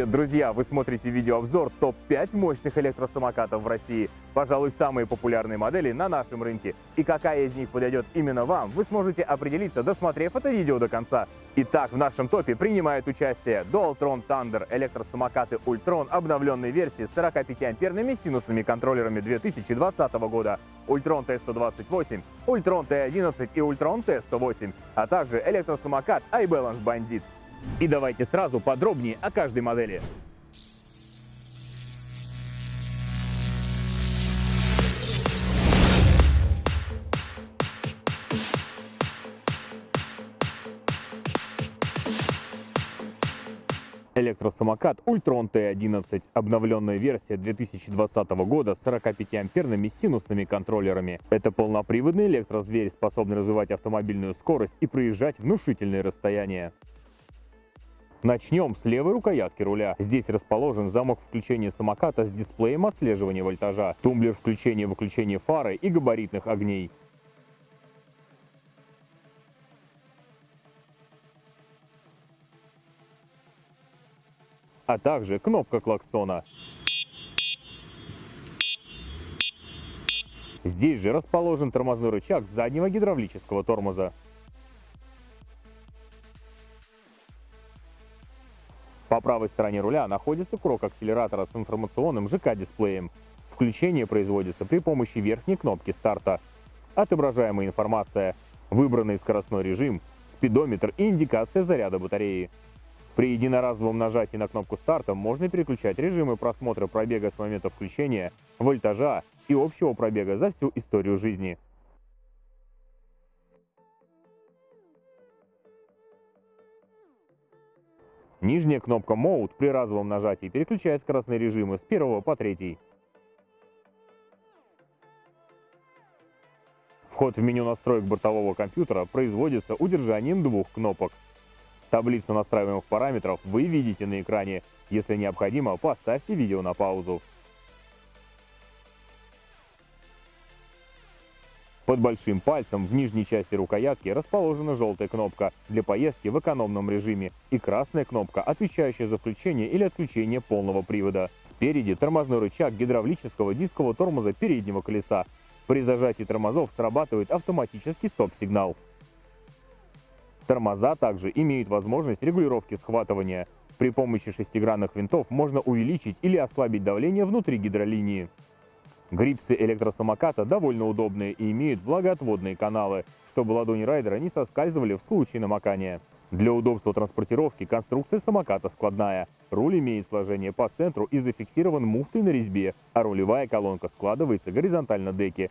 Привет, друзья! Вы смотрите видеообзор топ-5 мощных электросамокатов в России. Пожалуй, самые популярные модели на нашем рынке. И какая из них подойдет именно вам, вы сможете определиться, досмотрев это видео до конца. Итак, в нашем топе принимают участие Dualtron Thunder, электросамокаты Ultron обновленной версии с 45-амперными синусными контроллерами 2020 года, Ultron T128, Ultron T11 и Ultron T108, а также электросамокат iBalance Bandit. И давайте сразу подробнее о каждой модели. Электросамокат Ultron T11. Обновленная версия 2020 года с 45-амперными синусными контроллерами. Это полноприводный электрозверь, способный развивать автомобильную скорость и проезжать внушительные расстояния. Начнем с левой рукоятки руля. Здесь расположен замок включения самоката с дисплеем отслеживания вольтажа, тумблер включения и выключения фары и габаритных огней. а также кнопка клаксона. Здесь же расположен тормозной рычаг заднего гидравлического тормоза. По правой стороне руля находится крок акселератора с информационным ЖК-дисплеем. Включение производится при помощи верхней кнопки старта. Отображаемая информация, выбранный скоростной режим, спидометр и индикация заряда батареи. При единоразовом нажатии на кнопку старта можно переключать режимы просмотра пробега с момента включения, вольтажа и общего пробега за всю историю жизни. Нижняя кнопка Mode при разовом нажатии переключает скоростные режимы с первого по третий. Вход в меню настроек бортового компьютера производится удержанием двух кнопок. Таблицу настраиваемых параметров вы видите на экране. Если необходимо, поставьте видео на паузу. Под большим пальцем в нижней части рукоятки расположена желтая кнопка для поездки в экономном режиме и красная кнопка, отвечающая за включение или отключение полного привода. Спереди тормозной рычаг гидравлического дискового тормоза переднего колеса. При зажатии тормозов срабатывает автоматический стоп-сигнал. Тормоза также имеют возможность регулировки схватывания. При помощи шестигранных винтов можно увеличить или ослабить давление внутри гидролинии. Грипсы электросамоката довольно удобные и имеют влагоотводные каналы, чтобы ладони райдера не соскальзывали в случае намокания. Для удобства транспортировки конструкция самоката складная. Руль имеет сложение по центру и зафиксирован муфтой на резьбе, а рулевая колонка складывается горизонтально деки.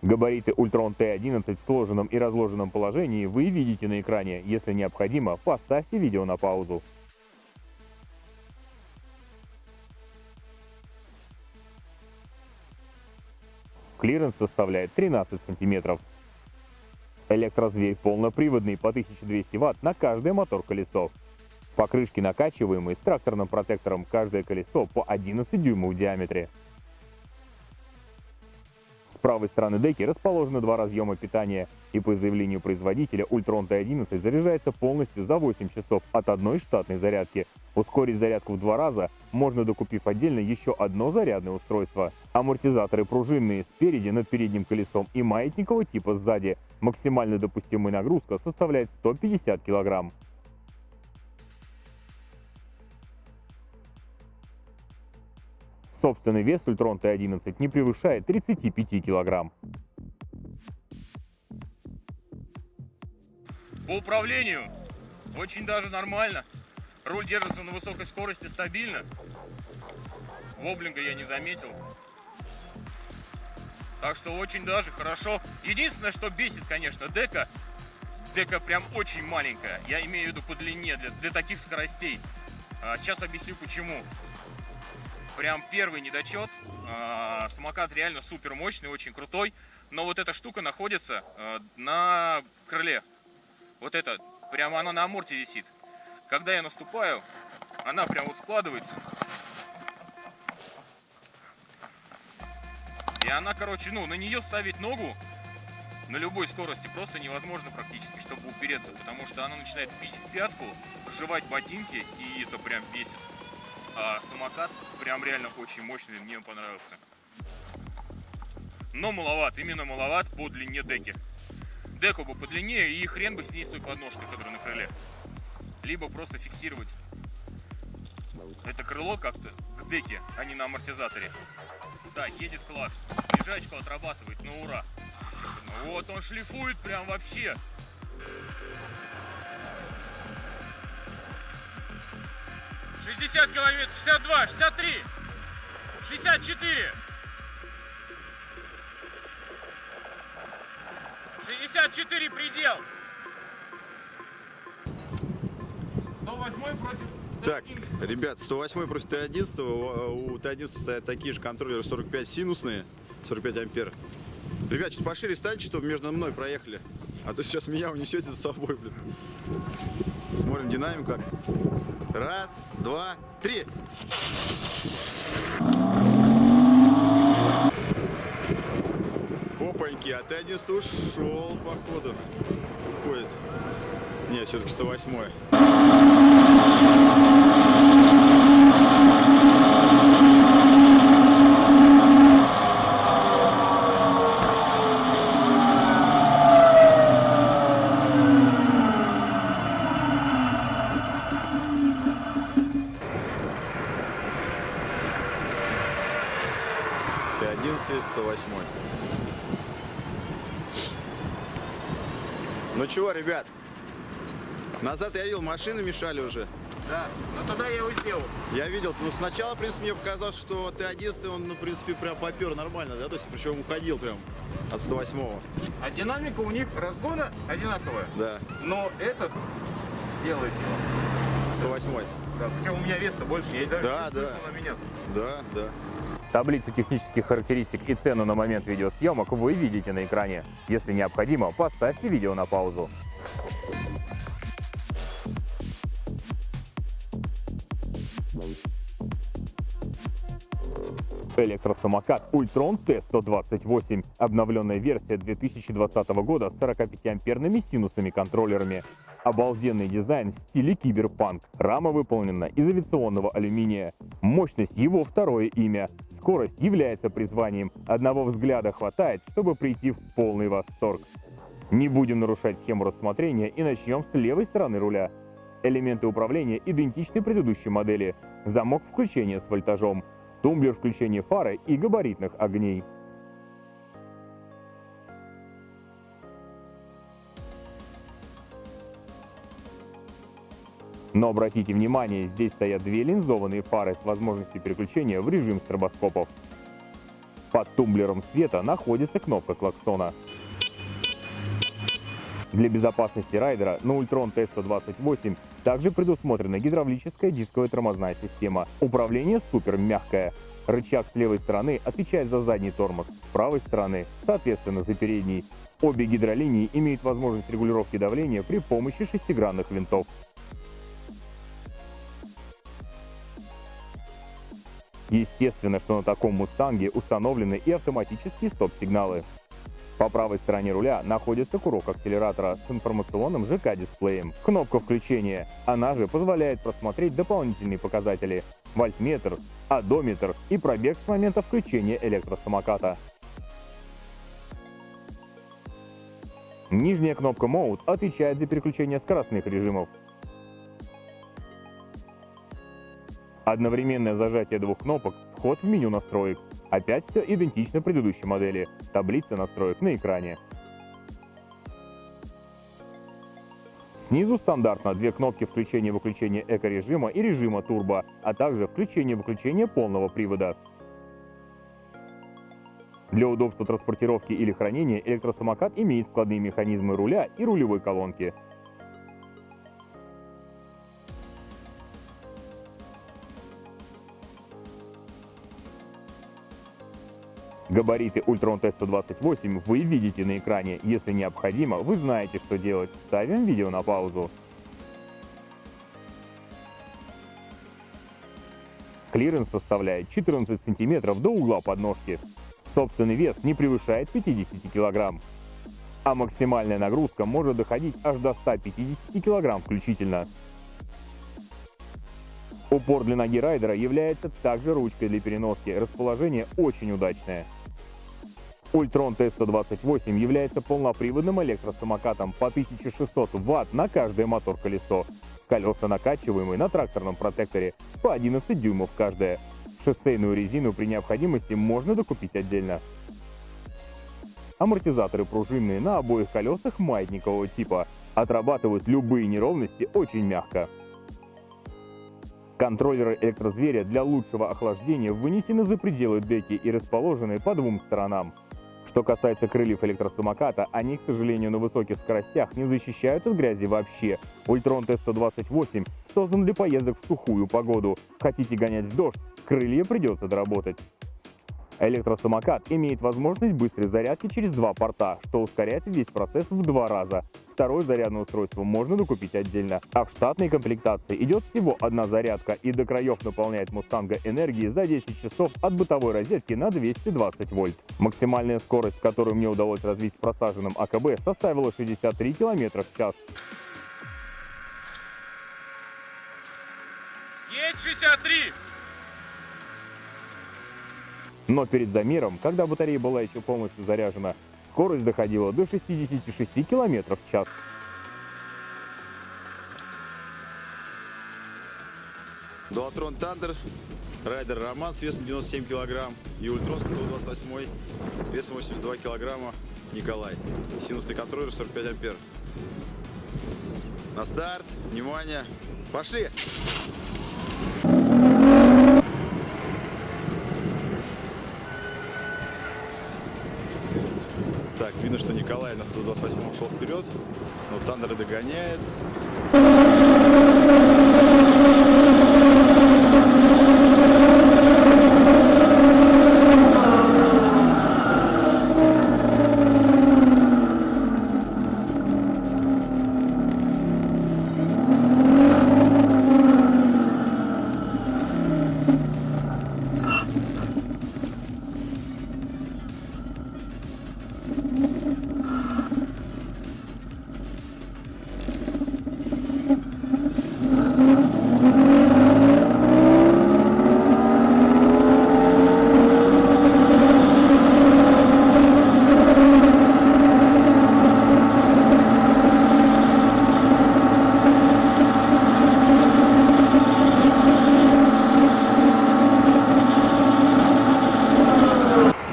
Габариты Ultron T11 в сложенном и разложенном положении вы видите на экране. Если необходимо, поставьте видео на паузу. Клиренс составляет 13 сантиметров. Электрозверь полноприводный по 1200 Вт на каждое мотор-колесо. Покрышки накачиваемые с тракторным протектором каждое колесо по 11 дюймов в диаметре. Правой стороны деки расположены два разъема питания, и по заявлению производителя Ultron T11 заряжается полностью за 8 часов от одной штатной зарядки. Ускорить зарядку в два раза можно, докупив отдельно еще одно зарядное устройство. Амортизаторы пружинные спереди над передним колесом и маятникового типа сзади. Максимальная допустимая нагрузка составляет 150 килограмм. Собственный вес Ультрон Т-11 не превышает 35 килограмм. По управлению очень даже нормально. Руль держится на высокой скорости стабильно. Воблинга я не заметил. Так что очень даже хорошо. Единственное, что бесит, конечно, дека. Дека прям очень маленькая. Я имею в виду по длине для, для таких скоростей. А, сейчас объясню почему прям первый недочет. А, самокат реально супер мощный, очень крутой. Но вот эта штука находится а, на крыле. Вот это, прямо она на аморте висит. Когда я наступаю, она прям вот складывается. И она, короче, ну, на нее ставить ногу на любой скорости просто невозможно практически, чтобы упереться, потому что она начинает бить в пятку, жевать ботинки, и это прям бесит. А самокат прям реально очень мощный, мне он понравился. Но маловат, именно маловат по длине деки. Деку бы подлиннее и хрен бы с ней с той подножкой, которая на крыле. Либо просто фиксировать это крыло как-то к деке, а не на амортизаторе. Да, едет класс. Лежачку отрабатывает, ну ура. Вот он шлифует прям вообще. Шестьдесят километров, шестьдесят два, шестьдесят три, шестьдесят четыре. 64 предел. 108 против Так, ребят, 108 против Т11. У Т11 стоят такие же контроллеры 45 синусные, 45 ампер. Ребят, чуть пошире станьте, чтобы между мной проехали. А то сейчас меня унесете за собой, блин. Смотрим динамику как. Раз, два, три. Опаньки, а Т11 ушел, походу. Уходит. Не, все-таки 108 -й. Т11 108. Ну чего, ребят? Назад я видел, машины мешали уже. Да, но тогда я его сделал. Я видел, ну сначала, в принципе, мне показалось, что Т11, он, ну, в принципе, прям попер нормально, да, то есть, причем уходил прям от 108-го. А динамика у них разгона одинаковая. Да, Но этот делает его. 108-й. Да, причем у меня вес-то больше, я даже Да, не да. слышал меняться. Да, да. Таблицу технических характеристик и цену на момент видеосъемок вы видите на экране. Если необходимо, поставьте видео на паузу. Электросамокат Ultron T128. Обновленная версия 2020 года с 45-амперными синусными контроллерами. Обалденный дизайн в стиле киберпанк. Рама выполнена из авиационного алюминия. Мощность его второе имя. Скорость является призванием. Одного взгляда хватает, чтобы прийти в полный восторг. Не будем нарушать схему рассмотрения и начнем с левой стороны руля. Элементы управления идентичны предыдущей модели. Замок включения с вольтажом, тумблер включения фары и габаритных огней. Но обратите внимание, здесь стоят две линзованные фары с возможностью переключения в режим стробоскопов. Под тумблером света находится кнопка клаксона. Для безопасности райдера на Ultron T128 также предусмотрена гидравлическая дисковая тормозная система. Управление супер мягкое. Рычаг с левой стороны отвечает за задний тормоз, с правой стороны, соответственно, за передний. Обе гидролинии имеют возможность регулировки давления при помощи шестигранных винтов. Естественно, что на таком мустанге установлены и автоматические стоп-сигналы. По правой стороне руля находится курок акселератора с информационным ЖК-дисплеем. Кнопка включения. Она же позволяет просмотреть дополнительные показатели. Вольтметр, одометр и пробег с момента включения электросамоката. Нижняя кнопка Mode отвечает за переключение скоростных режимов. Одновременное зажатие двух кнопок – вход в меню настроек. Опять все идентично предыдущей модели. Таблица настроек на экране. Снизу стандартно две кнопки включения-выключения эко-режима и режима турбо, а также включение-выключение полного привода. Для удобства транспортировки или хранения электросамокат имеет складные механизмы руля и рулевой колонки. Габариты Ultron T128 вы видите на экране. Если необходимо, вы знаете, что делать. Ставим видео на паузу. Клиренс составляет 14 см до угла подножки. Собственный вес не превышает 50 кг. а максимальная нагрузка может доходить аж до 150 кг включительно. Упор для ноги райдера является также ручкой для переноски, расположение очень удачное. Ультрон Т-128 является полноприводным электросамокатом по 1600 Вт на каждое мотор-колесо. Колеса накачиваемые на тракторном протекторе по 11 дюймов каждая. Шоссейную резину при необходимости можно докупить отдельно. Амортизаторы пружинные на обоих колесах маятникового типа. Отрабатывают любые неровности очень мягко. Контроллеры электрозверя для лучшего охлаждения вынесены за пределы деки и расположены по двум сторонам. Что касается крыльев электросамоката, они, к сожалению, на высоких скоростях не защищают от грязи вообще. Ультрон Т-128 создан для поездок в сухую погоду. Хотите гонять в дождь, крылья придется доработать. Электросамокат имеет возможность быстрой зарядки через два порта, что ускоряет весь процесс в два раза. Второе зарядное устройство можно докупить отдельно, а в штатной комплектации идет всего одна зарядка и до краев наполняет Мустанга энергии за 10 часов от бытовой розетки на 220 вольт. Максимальная скорость, которую мне удалось развить с просаженным АКБ, составила 63 км в час. Есть 63! Но перед замером, когда батарея была еще полностью заряжена, скорость доходила до 66 км в час. Dualtron Thunder, райдер Роман с весом 97 килограмм и Ultron 128 с весом 82 килограмма Николай. Синусный контроллер 45 ампер. На старт, внимание, пошли! Так, видно, что Николай на 128 ушел вперед, но Тандер догоняет.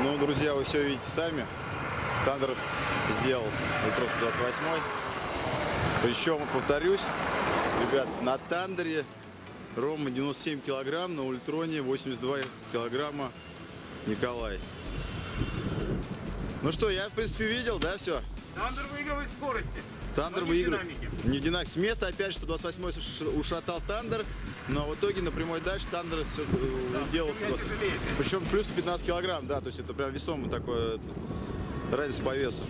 Ну, друзья, вы все видите сами. Thunder сделал Ultron 128. Причем, повторюсь, ребят, на Thunder е Рома 97 килограмм, на Ultron е 82 килограмма Николай. Ну что, я, в принципе, видел, да, все? Thunder выигрывает скорости. Thunder выигрывает. Не в динамике. С места опять 128 ш- ушатал Thunder, но в итоге на прямой дальше Thunder все делал меня 128. тяжелее. Причем плюс 15 килограмм, да, то есть это прям весомый такой это, разница по весу.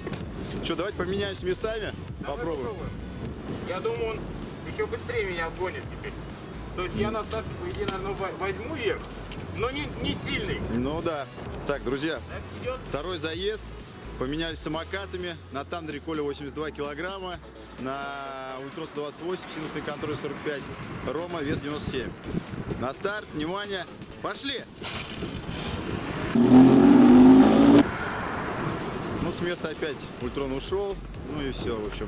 Что, давайте поменяемся местами, Давай попробуем. попробуем. Я думаю, он еще быстрее меня обгонит теперь. То есть я на старте, по идее, наверное, во- возьму верх, но не, не сильный. Ну да. Так, друзья, второй заезд. Поменялись самокатами. На Тандере Коля 82 килограмма. На Ультрос 28, синусный контроль 45. Рома вес 97. На старт, внимание, пошли! Ну, с места опять Ультрон ушел. Ну и все, в общем.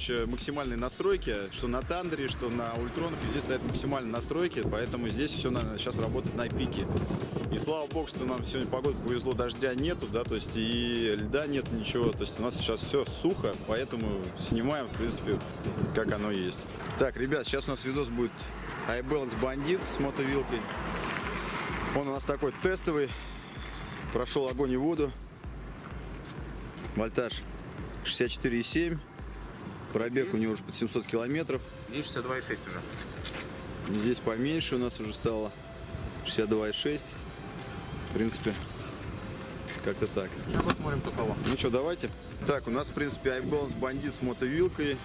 Короче, максимальные настройки, что на Тандере, что на Ультронах, везде стоят максимальные настройки, поэтому здесь все сейчас работает на пике. И слава богу, что нам сегодня погода повезло, дождя нету, да, то есть и льда нет, ничего, то есть у нас сейчас все сухо, поэтому снимаем, в принципе, как оно есть. Так, ребят, сейчас у нас видос будет iBalance бандит с мотовилкой. Он у нас такой тестовый, прошел огонь и воду. Вольтаж 64,7. Пробег у него уже под 700 километров. Здесь 62,6 уже. Здесь поменьше у нас уже стало 62,6. В принципе, как-то так. Сейчас посмотрим, кто кого. Ну что, давайте. Так, у нас, в принципе, iBalance бандит с мотовилкой.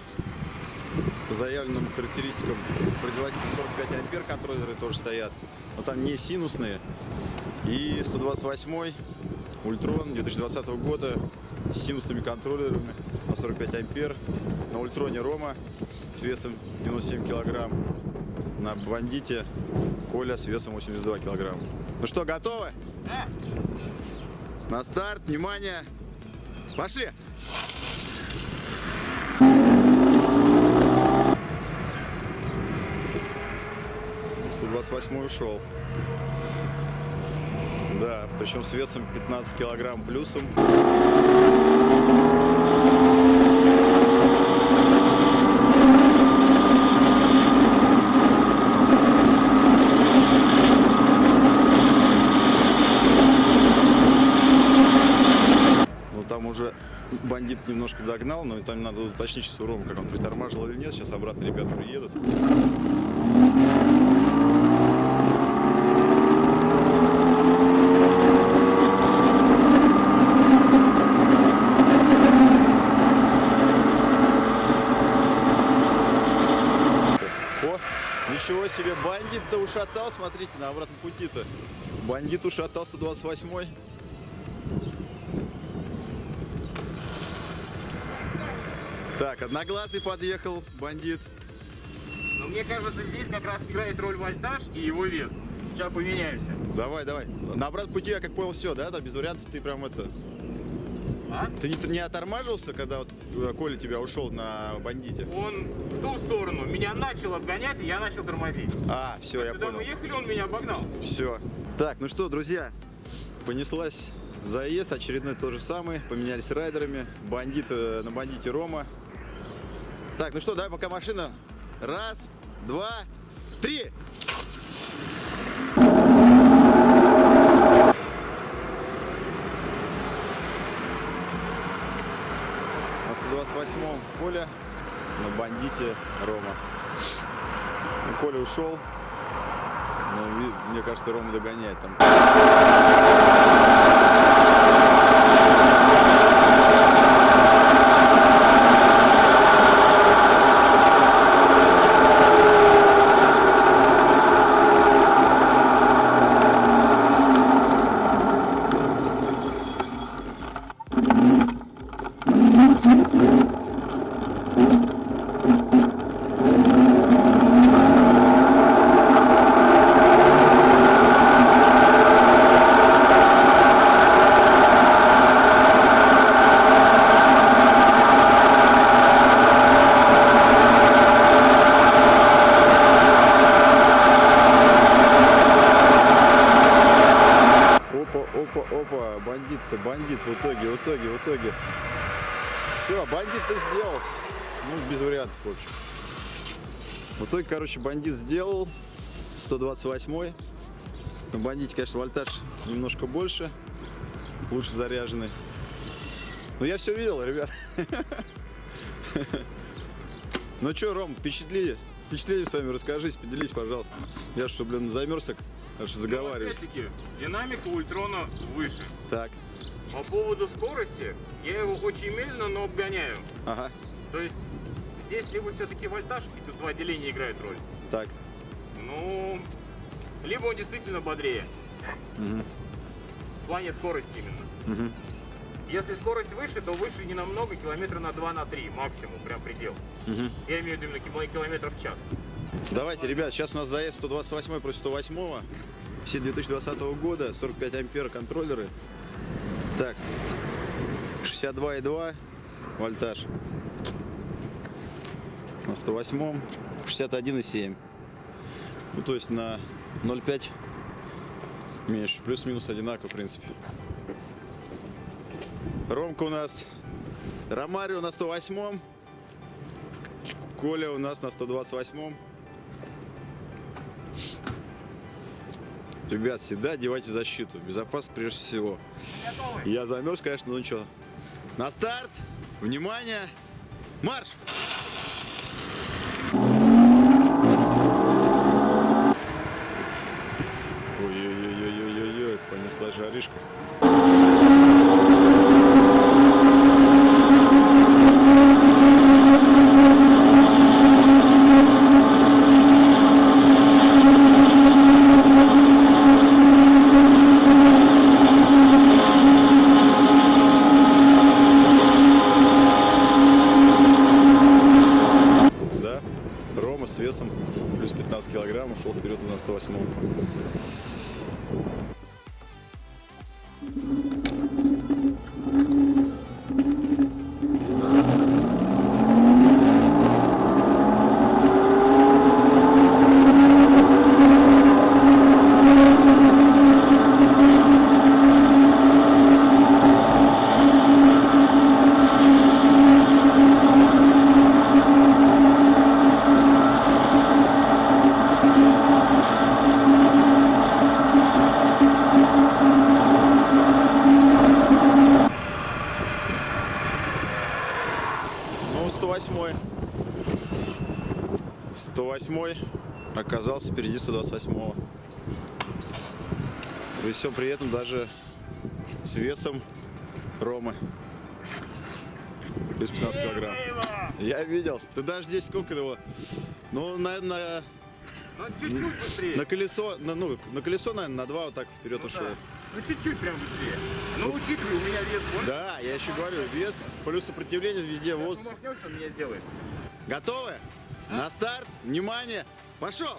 По заявленным характеристикам производитель 45 ампер контроллеры тоже стоят. Но там не синусные. И 128 Ультрон 2020 года с синусными контроллерами на 45 ампер. На Ультроне Рома с весом 97 килограмм. На Бандите Коля с весом 82 килограмма. Ну что, готовы? Да. На старт, внимание, пошли! Сто двадцать восьмой ушел. Да, причем с весом 15 килограмм плюсом. Ну там уже немножко догнал, но там надо уточнить сейчас у Рома, как он притормаживал или нет. Сейчас обратно ребята приедут. Ничего себе, бандит-то ушатал, смотрите, на обратном пути-то. Бандит ушатал 128-й. Так, одноглазый подъехал, бандит. Но мне кажется, здесь как раз играет роль вольтаж и его вес. Сейчас поменяемся. Давай, давай. На обратном пути я как понял все, да? Там без вариантов ты прям это... А? Ты не, не отормаживался, когда вот э, Коля тебя ушел на бандите? Он в ту сторону меня начал обгонять, и я начал тормозить. А, все, я Когда понял. мы ехали, он меня обогнал. Все. Так, ну что, друзья, понеслась заезд, очередной то же самый, поменялись райдерами, бандит э, на бандите Рома. Так, ну что, давай пока машина. Раз, два, три. На 128-м Коля, на бандите Рома. Ну, Коля ушел, но ви- мне кажется, Рома догоняет там. Опа, опа, опа, бандит-то, бандит в итоге, в итоге, в итоге. Все, бандит ты сделал. Ну, без вариантов, в общем. В итоге, короче, бандит сделал. 128 На бандите, конечно, вольтаж немножко больше. Лучше заряженный. Но я все видел, ребят. Ну что, Ром, впечатли, впечатление с вами расскажись, поделись, пожалуйста. Я что, блин, замерз так, аж заговариваюсь. Опять-таки, динамика Ультрона выше. Так, По поводу скорости, я его очень медленно, но обгоняю. ага, То есть здесь либо все-таки вольтаж, и тут два деления играют роль. так. Ну, либо он действительно бодрее. Мгм. В плане скорости именно. Мгм. Если скорость выше, то выше не намного, километра на 2 на 3 максимум, прям предел. Мгм. Я имею в виду именно кило- километров в час. Давайте, ребят, сейчас у нас заезд 128 против 108. Все 2020 года, 45 ампер контроллеры. Так, 62,2 вольтаж. На 108 61,7. Ну, то есть на 0,5 меньше. Плюс-минус одинаково, в принципе. Ромка у нас. Ромарио на 108. Коля у нас на 128. Ребят, всегда одевайте защиту. Безопасность прежде всего. Я замерз, конечно, ну ничего. На старт. Внимание. Марш! Ой-ой-ой-ой-ой-ой, понесла жаришка. Да, Рома с весом плюс 15 килограмм ушел вперед на 108 Ну, 108 108 оказался впереди 128 При всем при этом даже с весом Ромы. Плюс 15 килограмм. Я видел. Ты даже здесь сколько его? Ну, наверное, Ну, чуть-чуть быстрее. на колесо, на, ну, на колесо, наверное, на два вот так вперед Ну ушел. да. Ну, чуть-чуть прям быстрее. Ну, учитывай, у меня вес больше. Да, я еще говорю, вес плюс сопротивление везде Сейчас воздух. он меня сделает. Готовы? На старт, внимание, пошел!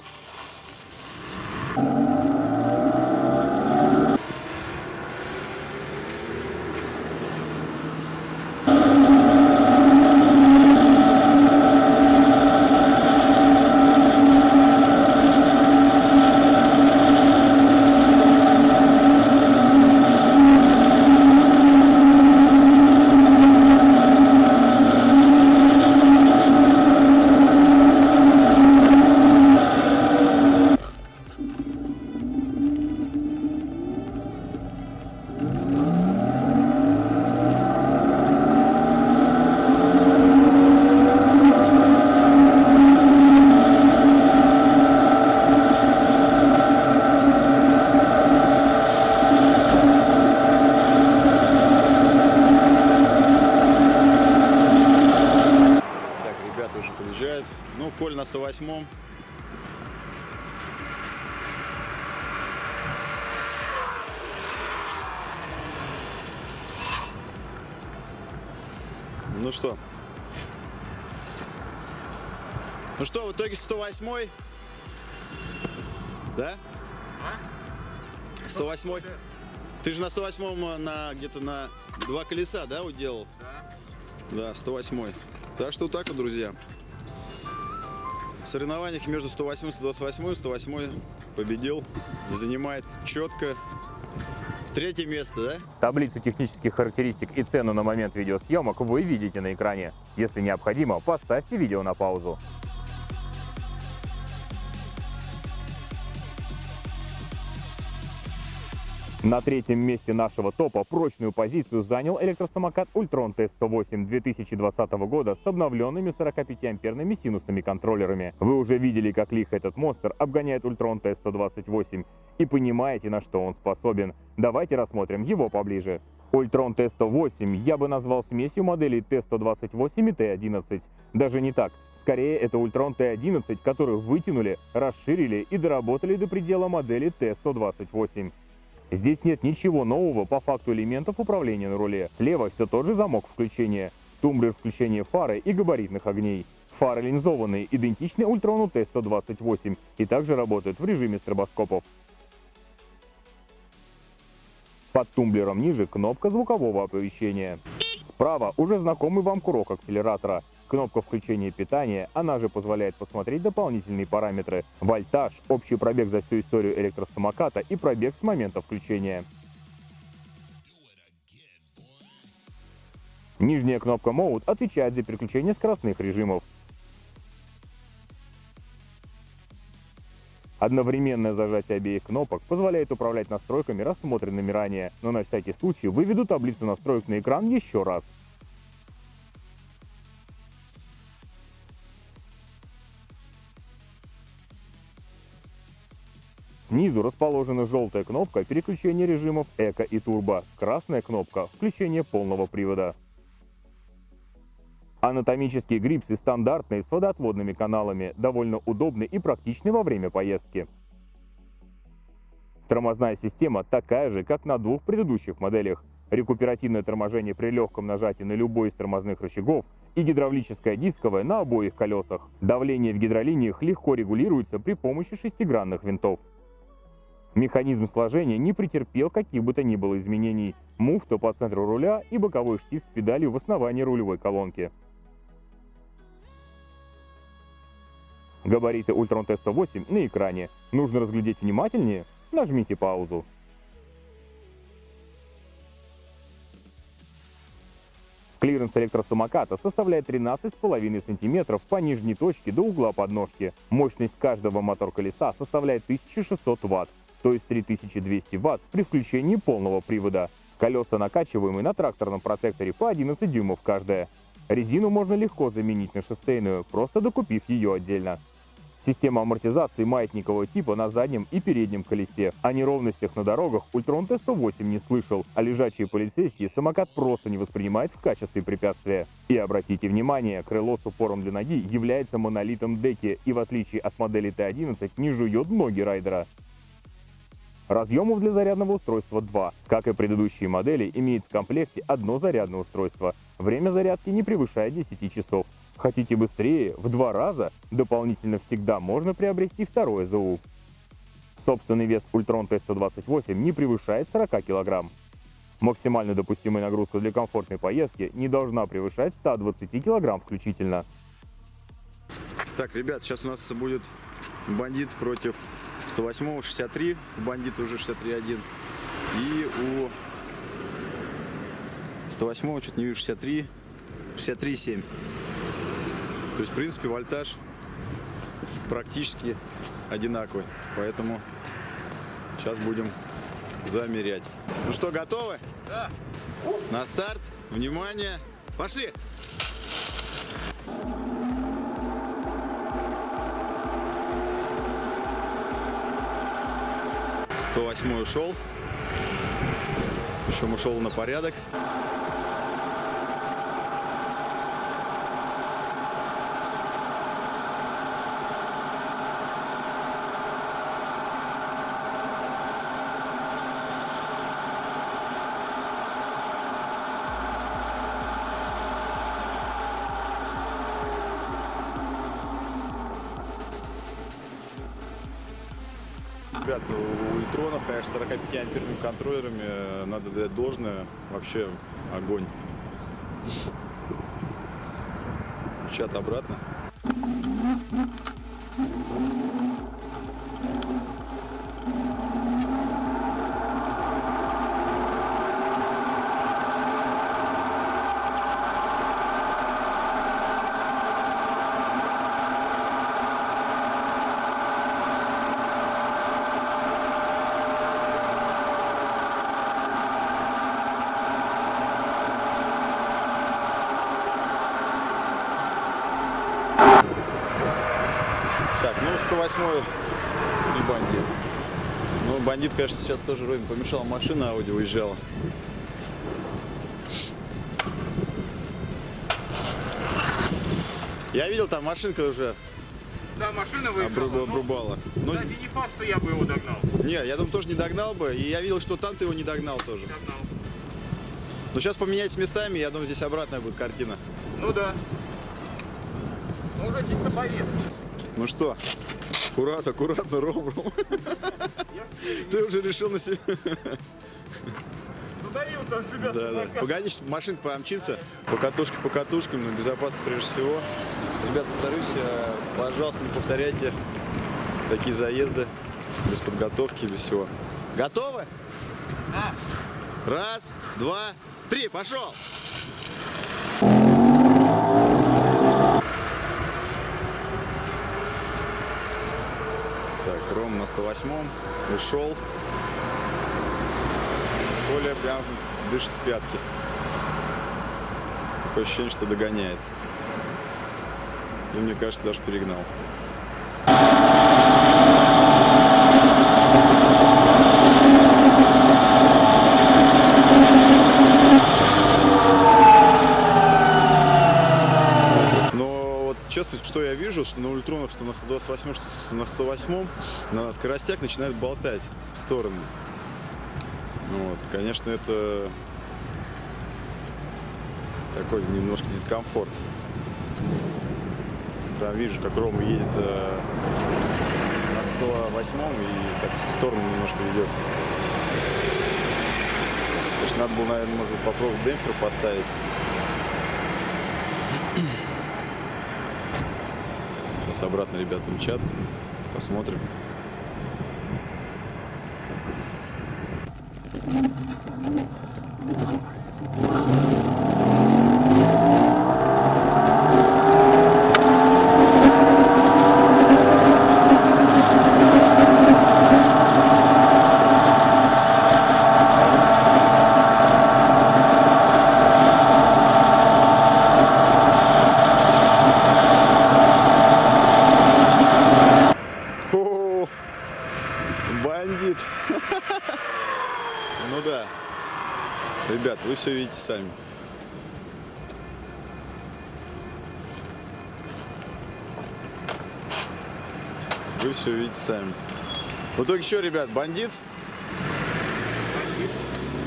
108 да? А? 108 Ты же на 108 э, на где-то на два колеса, да, уделал? Да. Да, 108 Так что вот так вот, друзья. В соревнованиях между 108 и 128 108 победил и занимает четко третье место, да? Таблицу технических характеристик и цену на момент видеосъемок вы видите на экране. Если необходимо, поставьте видео на паузу. На третьем месте нашего топа прочную позицию занял электросамокат Ultron T108 2020 года с обновленными 45-амперными синусными контроллерами. Вы уже видели, как лихо этот монстр обгоняет Ultron T128 и понимаете, на что он способен. Давайте рассмотрим его поближе. Ultron T108 я бы назвал смесью моделей T128 и T11. Даже не так. Скорее, это Ultron T11, который вытянули, расширили и доработали до предела модели T128. Здесь нет ничего нового по факту элементов управления на руле. Слева все тот же замок включения, тумблер включения фары и габаритных огней. Фары линзованные, идентичны Ультрону Т-128 и также работают в режиме стробоскопов. Под тумблером ниже кнопка звукового оповещения. Справа уже знакомый вам курок акселератора. Кнопка включения питания, она же позволяет посмотреть дополнительные параметры. Вольтаж, общий пробег за всю историю электросамоката и пробег с момента включения. Нижняя кнопка Mode отвечает за переключение скоростных режимов. Одновременное зажатие обеих кнопок позволяет управлять настройками, рассмотренными ранее, но на всякий случай выведу таблицу настроек на экран еще раз. Снизу расположена желтая кнопка переключения режимов эко и турбо, красная кнопка включения полного привода. Анатомические грипсы стандартные с водоотводными каналами, довольно удобны и практичны во время поездки. Тормозная система такая же, как на двух предыдущих моделях. Рекуперативное торможение при легком нажатии на любой из тормозных рычагов и гидравлическое дисковое на обоих колесах. Давление в гидролиниях легко регулируется при помощи шестигранных винтов. Механизм сложения не претерпел каких бы то ни было изменений. Муфта по центру руля и боковой штифт с педалью в основании рулевой колонки. Габариты Ultron T108 на экране. Нужно разглядеть внимательнее? Нажмите паузу. Клиренс электросамоката составляет 13,5 см по нижней точке до угла подножки. Мощность каждого мотор-колеса составляет 1600 Вт, то есть 3200 Вт при включении полного привода. Колеса накачиваемые на тракторном протекторе по 11 дюймов каждая. Резину можно легко заменить на шоссейную, просто докупив ее отдельно. Система амортизации маятникового типа на заднем и переднем колесе. О неровностях на дорогах Ультрон Т-108 не слышал, а лежачие полицейские самокат просто не воспринимает в качестве препятствия. И обратите внимание, крыло с упором для ноги является монолитом деки и в отличие от модели Т-11 не жует ноги райдера. Разъемов для зарядного устройства 2. Как и предыдущие модели, имеет в комплекте одно зарядное устройство. Время зарядки не превышает 10 часов. Хотите быстрее, в два раза, дополнительно всегда можно приобрести второе ЗУ. Собственный вес Ultron T128 не превышает 40 кг. Максимально допустимая нагрузка для комфортной поездки не должна превышать 120 кг включительно. Так, ребят, сейчас у нас будет бандит против 108 63, бандит уже 63.1. И у 108 что-то не вижу, 63, 63.7. То есть, в принципе, вольтаж практически одинаковый. Поэтому сейчас будем замерять. Ну что, готовы? Да. На старт. Внимание. Пошли! Сто восьмой ушел. Причем ушел на порядок. 45 амперными контроллерами э, надо дать должное. Вообще огонь. Чат обратно. Так, ну 108 и бандит. Ну, бандит, конечно, сейчас тоже вроде помешала машина, Ауди уезжала. Я видел, там машинка уже Да, машина выезжала. но, обрубала. Ну, кстати, не факт, что я бы его догнал. не, я думаю, тоже не догнал бы. И я видел, что там ты его не догнал тоже. Догнал. Но сейчас поменяйтесь местами, я думаю, здесь обратная будет картина. Ну да. Ну уже чисто по весу. Ну что, аккуратно, аккуратно, Ром, Ром. Ты уже решил на себя. задавился всю себя Да, да. Погоди, машинка помчится. По катушке, по катушкам, но безопасность прежде всего. Ребят, повторюсь, э, пожалуйста, не повторяйте такие заезды без подготовки, без всего. Готовы? Да. Раз, два, три, пошел! Так, Ром на 108-м ушел. Коля прям дышит в пятки. Такое ощущение, что догоняет. И мне кажется, даже перегнал. Но вот честно, что я вижу, что на ультронах, что на 128, что на 108, на скоростях начинает болтать в стороны. Ну Вот, конечно, это такой немножко дискомфорт. Там вижу, как Рома едет э, на 108 и так в сторону немножко ведет. Конечно, надо было, наверное, может попробовать демпфер поставить. Сейчас обратно ребята мчат. Посмотрим. Итоге что, ребят, бандит?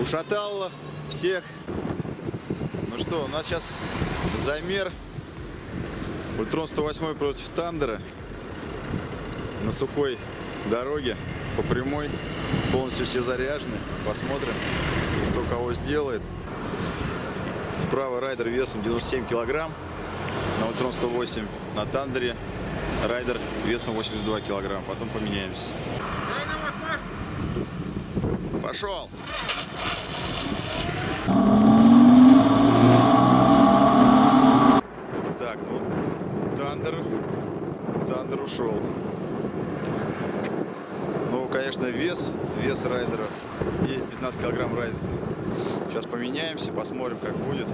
Ушатал всех. Ну что, у нас сейчас замер. Ultron 108 против Thunder а на сухой дороге по прямой. Полностью все заряжены. Посмотрим, кто кого сделает. Справа райдер весом 97 килограмм на Ultron 108. На Thunder е райдер весом 82 килограмм. Потом поменяемся. Пошел! Так, ну вот Thunder, Thunder ушел. Ну, конечно, вес, вес райдера 9-15 килограмм разница. Сейчас поменяемся, посмотрим, как будет.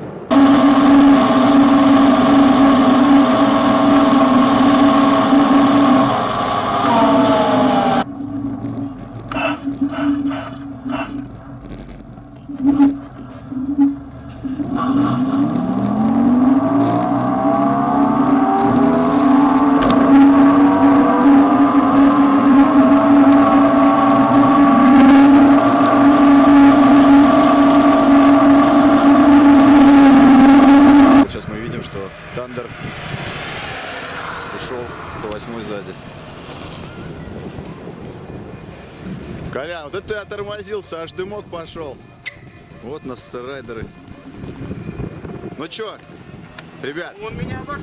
Сейчас мы видим, что Тандер ушел 108 сзади. Колян, вот это ты отормозился, аж дымок пошел. Вот нас райдеры. Ну чё, ребят, Он меня обошел.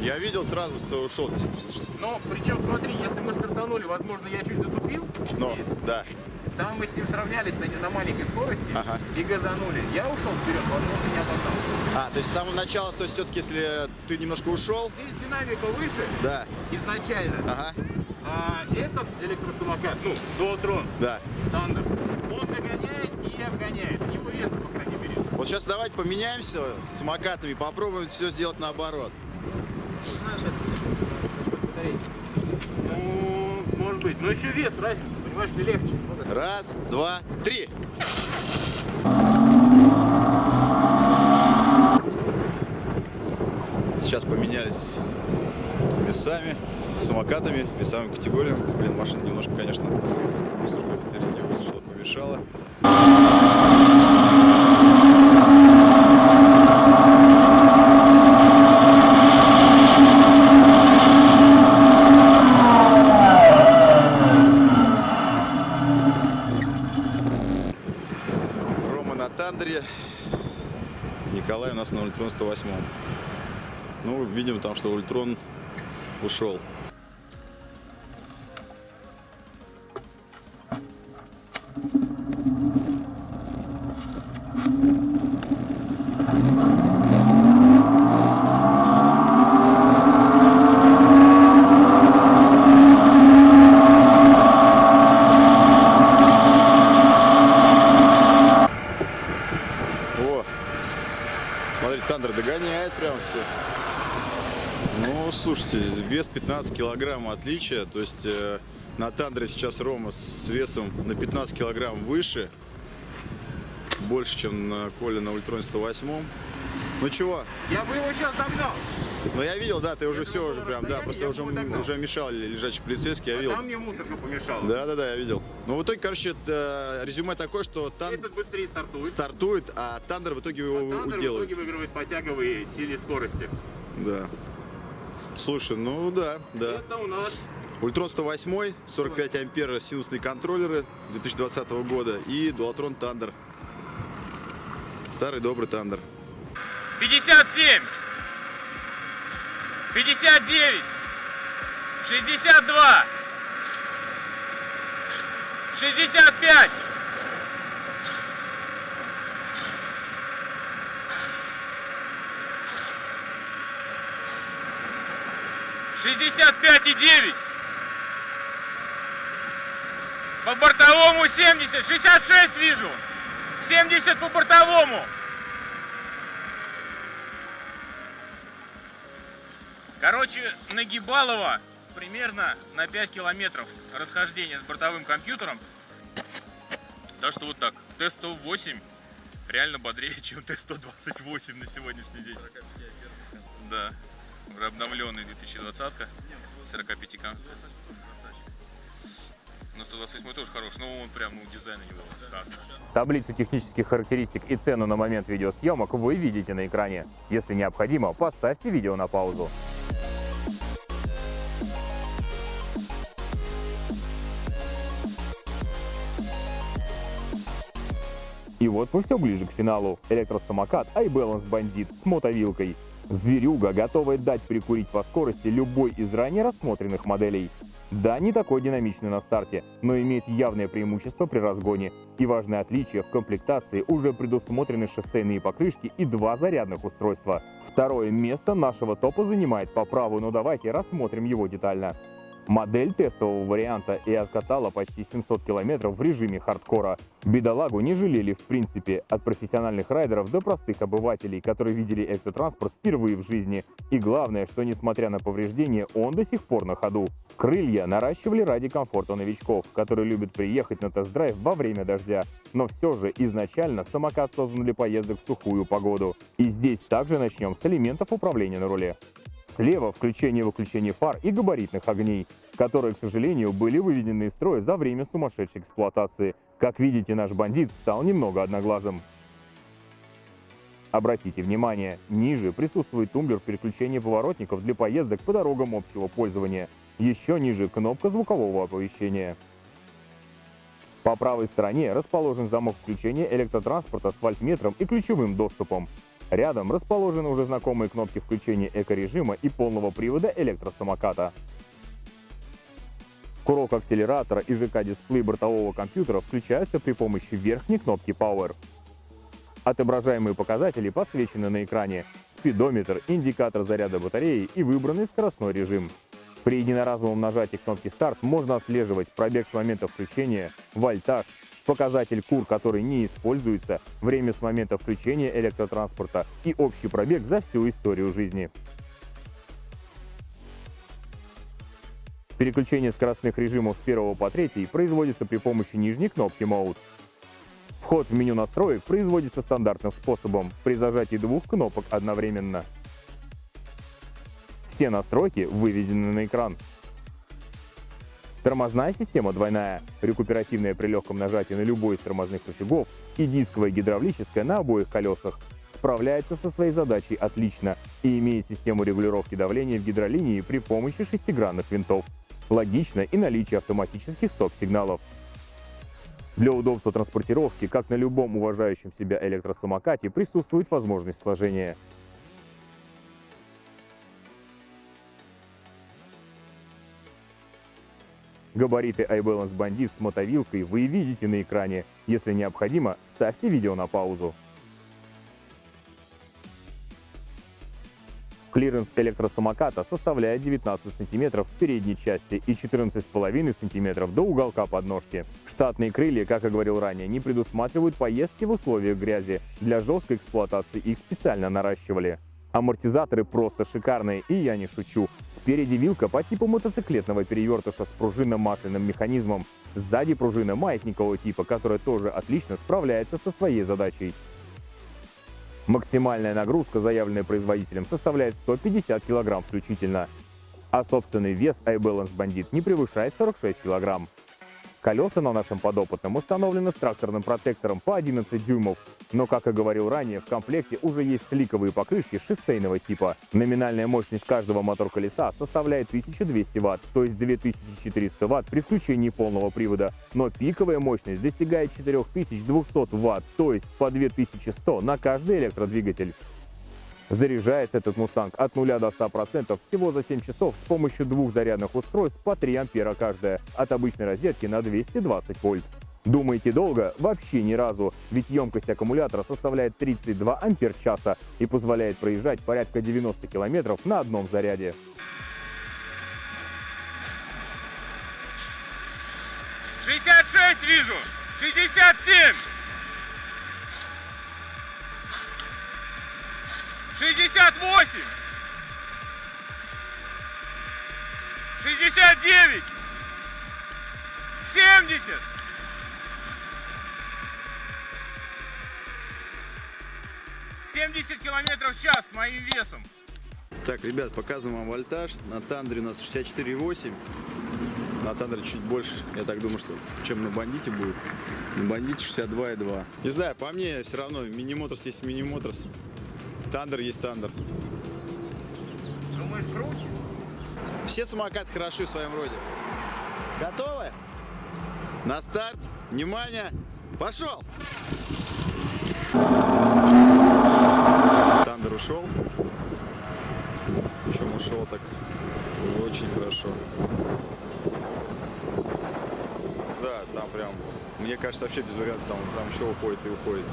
я видел сразу, что ушел. Но, причем, смотри, если мы стартанули, возможно, я чуть затупил. Но, здесь. да. Там мы с ним сравнялись на, на маленькой скорости Ага. и газанули. Я ушел вперед, он меня догнал. А, то есть с самого начала, то есть все-таки, если ты немножко ушел, Здесь динамика выше да, изначально. ага, А этот электросамокат, ну, Дуотрон, да. Тандер, он догоняет и обгоняет. Его веса, по крайней мере. Вот сейчас давайте поменяемся с самокатами, попробуем все сделать наоборот. Ну, может быть. Но еще вес разница, понимаешь, мне легче. Раз, два, три. Сейчас поменялись весами, самокатами, весовыми категориями. Блин, машина немножко, конечно, мусорка впереди вышла, помешала. Рома на Тандере, Николай у нас на Ультрон 108. Ну, видим там, что Ультрон ушел. 15 килограмм отличия. То есть э, на Thunder е сейчас Рома с, весом на 15 килограмм выше. Больше, чем на Коле на Ultron е 108. Ну чего? Я бы его сейчас догнал. Ну я видел, да, ты уже Это все уже прям, да, просто я уже, уже мешал лежачий полицейский, я видел. Там мне мусорка помешала. Да, да, да, я видел. Ну в итоге, короче, это резюме такое, что Тан Этот быстрее стартует. стартует, а Thunder в итоге его а Thunder в итоге выигрывает по тяговой силе скорости. Да. Слушай, ну да, да. Это у нас Ultron 108, 45 ампер синусные контроллеры 2020 года и Dualtron Thunder. Старый добрый Тандер. 57, 59, 62, 65, 65 и 9. По бортовому 70, 66 вижу. 70 по бортовому. Короче, нагибалово примерно на 5 километров расхождения с бортовым компьютером. Так что вот так. Т-108 реально бодрее, чем Т-128 на сегодняшний день. Да. Уже обновленный 2020-ка. 45 кам. Но 128 тоже хорош, но он прям, ну, дизайн у него сказка. Таблицу технических характеристик и цену на момент видеосъемок вы видите на экране. Если необходимо, поставьте видео на паузу. И вот мы все ближе к финалу. Электросамокат iBalance Bandit с мотовилкой. Зверюга, готовая дать прикурить по скорости любой из ранее рассмотренных моделей. Да, не такой динамичный на старте, но имеет явное преимущество при разгоне. И важное отличие в комплектации уже предусмотрены шоссейные покрышки и два зарядных устройства. Второе место нашего топа занимает по праву, но давайте рассмотрим его детально. Модель тестового варианта и откатала почти 700 километров в режиме хардкора. Бедолагу не жалели в принципе, от профессиональных райдеров до простых обывателей, которые видели электротранспорт впервые в жизни. И главное, что несмотря на повреждения, он до сих пор на ходу. Крылья наращивали ради комфорта новичков, которые любят приехать на тест-драйв во время дождя. Но все же изначально самокат создан для поездок в сухую погоду. И здесь также начнем с элементов управления на руле. Слева включение и выключение фар и габаритных огней, которые, к сожалению, были выведены из строя за время сумасшедшей эксплуатации. Как видите, наш бандит стал немного одноглазым. Обратите внимание, ниже присутствует тумблер переключения поворотников для поездок по дорогам общего пользования. Еще ниже кнопка звукового оповещения. По правой стороне расположен замок включения электротранспорта с вольтметром и ключевым доступом. Рядом расположены уже знакомые кнопки включения эко-режима и полного привода электросамоката. Курок акселератора и ЖК-дисплей бортового компьютера включаются при помощи верхней кнопки Power. Отображаемые показатели подсвечены на экране. Спидометр, индикатор заряда батареи и выбранный скоростной режим. При единоразовом нажатии кнопки «Старт» можно отслеживать пробег с момента включения, вольтаж, показатель КУР, который не используется, время с момента включения электротранспорта и общий пробег за всю историю жизни. Переключение скоростных режимов с 1 по 3 производится при помощи нижней кнопки Mode. Вход в меню настроек производится стандартным способом при зажатии двух кнопок одновременно. Все настройки выведены на экран. Тормозная система двойная, рекуперативная при легком нажатии на любой из тормозных рычагов и дисковая гидравлическая на обоих колесах. Справляется со своей задачей отлично и имеет систему регулировки давления в гидролинии при помощи шестигранных винтов. Логично и наличие автоматических стоп-сигналов. Для удобства транспортировки, как на любом уважающем себя электросамокате, присутствует возможность сложения. Габариты iBalance Bandit с мотовилкой вы видите на экране. Если необходимо, ставьте видео на паузу. Клиренс электросамоката составляет 19 см в передней части и 14,5 см до уголка подножки. Штатные крылья, как и говорил ранее, не предусматривают поездки в условиях грязи. Для жесткой эксплуатации их специально наращивали. Амортизаторы просто шикарные, и я не шучу. Спереди вилка по типу мотоциклетного перевертыша с пружинно-масляным механизмом. Сзади пружина маятникового типа, которая тоже отлично справляется со своей задачей. Максимальная нагрузка, заявленная производителем, составляет 150 кг включительно, а собственный вес iBalance Bandit не превышает 46 кг. Колеса на нашем подопытном установлены с тракторным протектором по 11 дюймов, но, как и говорил ранее, в комплекте уже есть сликовые покрышки шоссейного типа. Номинальная мощность каждого мотор-колеса составляет 1200 Вт, то есть 2400 Вт при включении полного привода, но пиковая мощность достигает 4200 Вт, то есть по 2100 на каждый электродвигатель. Заряжается этот «Мустанг» от 0 до 100% всего за 7 часов с помощью двух зарядных устройств по 3 ампера каждая, от обычной розетки на 220 вольт. Думаете долго? Вообще ни разу, ведь емкость аккумулятора составляет 32 ампер-часа и позволяет проезжать порядка 90 километров на одном заряде. Шестьдесят шесть вижу! Шестьдесят семь! Шестьдесят восемь! Шестьдесят девять! Семьдесят! Семьдесят километров в час с моим весом. Так, ребят, показываем вам вольтаж. На Thunder е у нас 64,8. На Thunder е чуть больше, я так думаю, что чем на Бандите будет. На Бандите 62,2. Не знаю, по мне все равно Minimotors есть Minimotors. Thunder есть Thunder. Думаешь, круче? Все самокаты хороши в своем роде. Готовы? На старт. Внимание. Пошел! Тандер ушел. Причем ушел так очень хорошо. Да, там прям, мне кажется, вообще без вариантов, там, там еще уходит и уходит.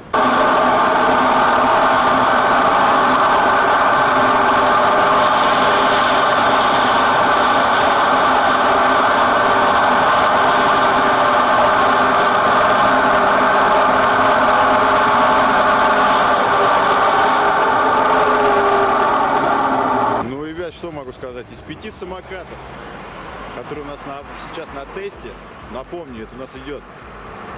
Ну, ребят, что могу сказать? Из пяти самокатов, которые у нас на- сейчас на тесте, напомню, это у нас идет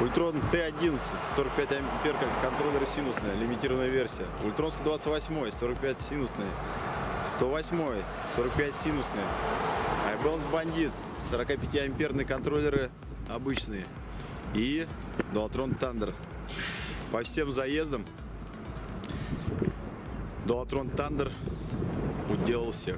Ультрон Т11, 45 ампер, как контроллер синусная, лимитированная версия. Ультрон 128, 45 синусный. 108, 45 синусный. iBalance Bandit, 45 амперные контроллеры обычные. И Dualtron Thunder. По всем заездам Dualtron Thunder уделал всех.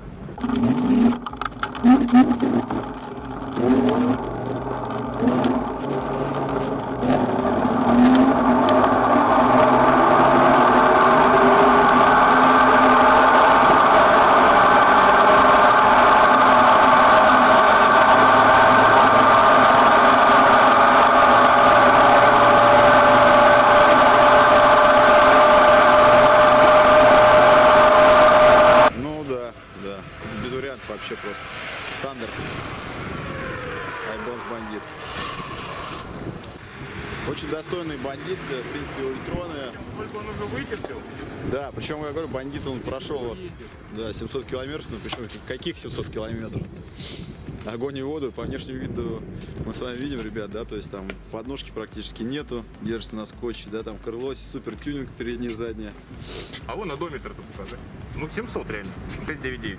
Ну да, да. Это без вариантов вообще просто. Тандер. iBalance бандит. Очень достойный бандит, в принципе, ультроны. Сколько он уже вытерпел? Да, причем, я говорю, бандит он прошел да, 700 километров, ну причем каких 700 километров? Огонь и воду, по внешнему виду мы с вами видим, ребят, да, то есть там подножки практически нету, держится на скотче, да, там крыло, супер тюнинг переднее, заднее. А вон одометр-то покажи. Ну 700 реально. 699.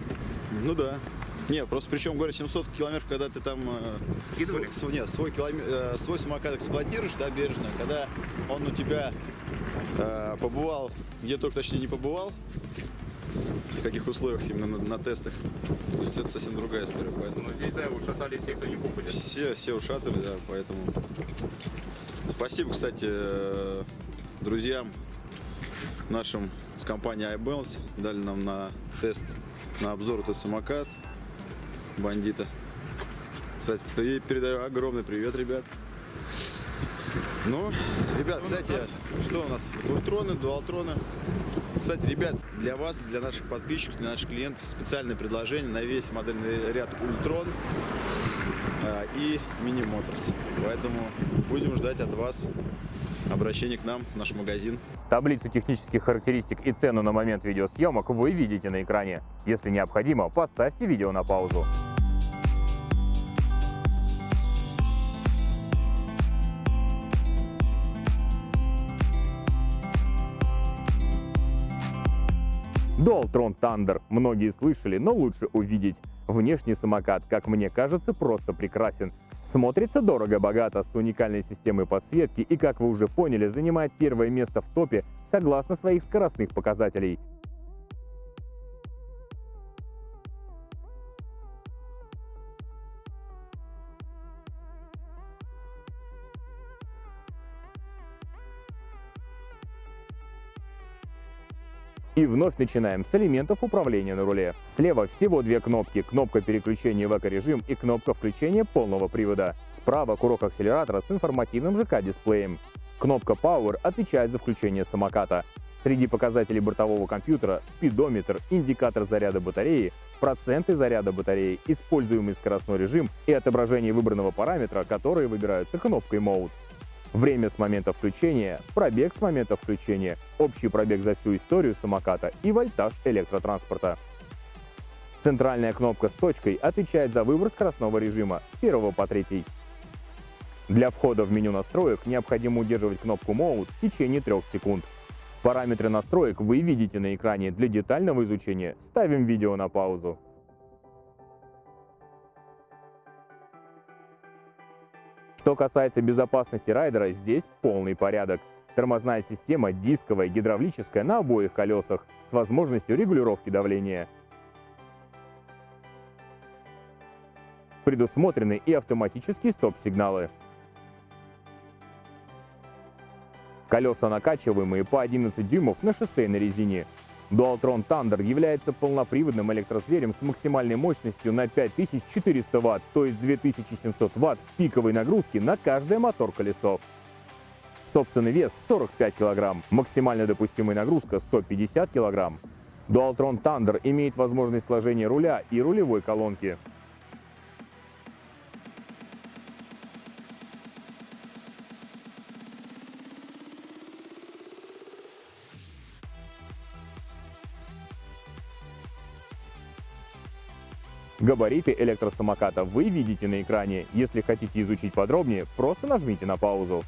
Ну да. Не, просто причем, говорю, 700 километров, когда ты там э, Скидывали? свой, нет, свой, киломе- э, свой самокат эксплуатируешь, да, бережно, когда он у тебя э, побывал, где только точнее не побывал, в каких условиях именно на, на тестах. То есть это совсем другая история. Поэтому Ну, здесь, да, ушатали все, кто не попадет. все, все ушатали, да, поэтому. Спасибо, кстати, э, друзьям нашим с компании iBalance. Дали нам на тест, на обзор этот самокат бандита. Кстати, и передаю огромный привет, ребят. Ну, ребят, кстати, что у нас? Ультроны, дуалтроны. Кстати, ребят, для вас, для наших подписчиков, для наших клиентов специальное предложение на весь модельный ряд Ультрон а, и Mini Motors. Поэтому будем ждать от вас обращения к нам в наш магазин. Таблицу технических характеристик и цену на момент видеосъемок вы видите на экране. Если необходимо, поставьте видео на паузу. Dualtron Thunder. Многие слышали, но лучше увидеть. Внешний самокат, как мне кажется, просто прекрасен. Смотрится дорого-богато, с уникальной системой подсветки и, как вы уже поняли, занимает первое место в топе согласно своих скоростных показателей. И вновь начинаем с элементов управления на руле. Слева всего две кнопки. Кнопка переключения в эко-режим и кнопка включения полного привода. Справа курок акселератора с информативным ЖК-дисплеем. Кнопка Power отвечает за включение самоката. Среди показателей бортового компьютера спидометр, индикатор заряда батареи, проценты заряда батареи, используемый скоростной режим и отображение выбранного параметра, которые выбираются кнопкой Mode. Время с момента включения, пробег с момента включения, общий пробег за всю историю самоката и вольтаж электротранспорта. Центральная кнопка с точкой отвечает за выбор скоростного режима с 1 по 3. Для входа в меню настроек необходимо удерживать кнопку Mode в течение 3 секунд. Параметры настроек вы видите на экране. Для детального изучения ставим видео на паузу. Что касается безопасности райдера, здесь полный порядок. Тормозная система дисковая, гидравлическая на обоих колесах с возможностью регулировки давления. Предусмотрены и автоматические стоп-сигналы. Колеса накачиваемые по 11 дюймов на шоссейной резине. Dualtron Thunder является полноприводным электрозверем с максимальной мощностью на 5400 Вт, то есть 2700 Вт в пиковой нагрузке на каждое мотор-колесо. Собственный вес 45 кг, максимально допустимая нагрузка 150 кг. Dualtron Thunder имеет возможность сложения руля и рулевой колонки. Габариты электросамоката вы видите на экране. Если хотите изучить подробнее, просто нажмите на паузу.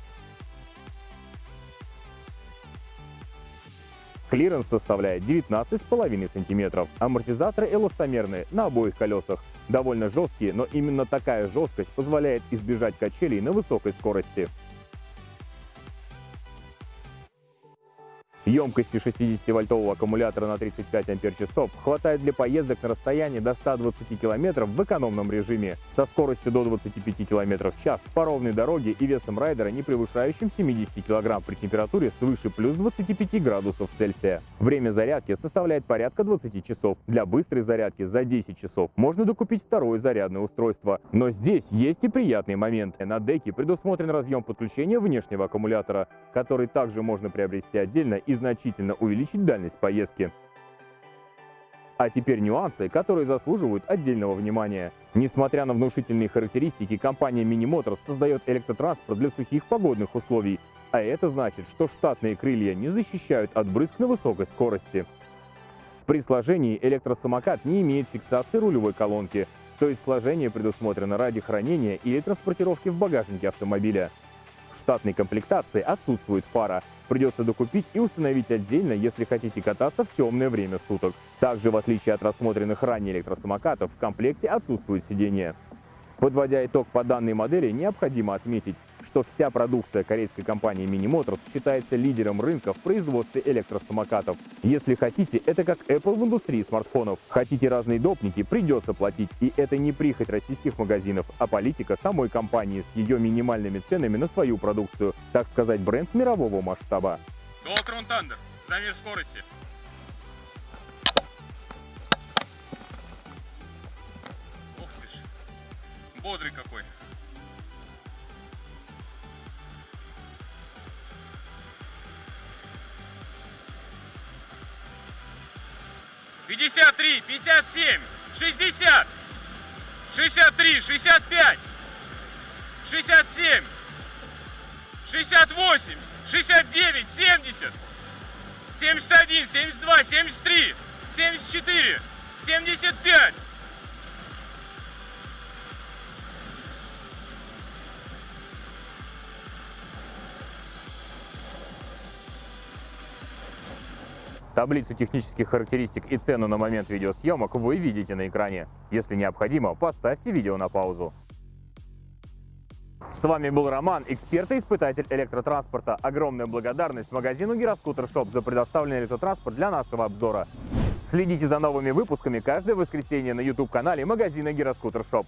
Клиренс составляет 19,5 см. Амортизаторы эластомерные на обоих колесах. Довольно жесткие, но именно такая жесткость позволяет избежать качелей на высокой скорости. Емкости 60-вольтового аккумулятора на 35 ампер-часов хватает для поездок на расстоянии до 120 км в экономном режиме, со скоростью до 25 км в час по ровной дороге и весом райдера, не превышающим 70 кг при температуре свыше плюс 25 градусов Цельсия. Время зарядки составляет порядка 20 часов. Для быстрой зарядки за 10 часов можно докупить второе зарядное устройство. Но здесь есть и приятный момент. На деке предусмотрен разъем подключения внешнего аккумулятора, который также можно приобрести отдельно значительно увеличить дальность поездки. А теперь нюансы, которые заслуживают отдельного внимания. Несмотря на внушительные характеристики, компания Mini Motors создает электротранспорт для сухих погодных условий. А это значит, что штатные крылья не защищают от брызг на высокой скорости. При сложении электросамокат не имеет фиксации рулевой колонки, то есть сложение предусмотрено ради хранения или транспортировки в багажнике автомобиля. Штатной комплектации отсутствует фара. Придется докупить и установить отдельно, если хотите кататься в темное время суток. Также, в отличие от рассмотренных ранее электросамокатов, в комплекте отсутствует сиденье. Подводя итог по данной модели, необходимо отметить, что вся продукция корейской компании Mini Motors считается лидером рынка в производстве электросамокатов. Если хотите, это как Apple в индустрии смартфонов. Хотите разные допники, придется платить. И это не прихоть российских магазинов, а политика самой компании с ее минимальными ценами на свою продукцию. Так сказать, бренд мирового масштаба. Дуалтрон Тандер. Замер скорости. Бодрый какой. Пятьдесят три, пятьдесят семь, шестьдесят, шестьдесят три, шестьдесят пять, шестьдесят семь, шестьдесят восемь, шестьдесят девять, семьдесят. 71, 72, 73, 74, 75. Таблицу технических характеристик и цену на момент видеосъемок вы видите на экране. Если необходимо, поставьте видео на паузу. С вами был Роман, эксперт и испытатель электротранспорта. Огромная благодарность магазину Гироскутер Shop за предоставленный электротранспорт для нашего обзора. Следите за новыми выпусками каждое воскресенье на YouTube-канале магазина Гироскутер Shop.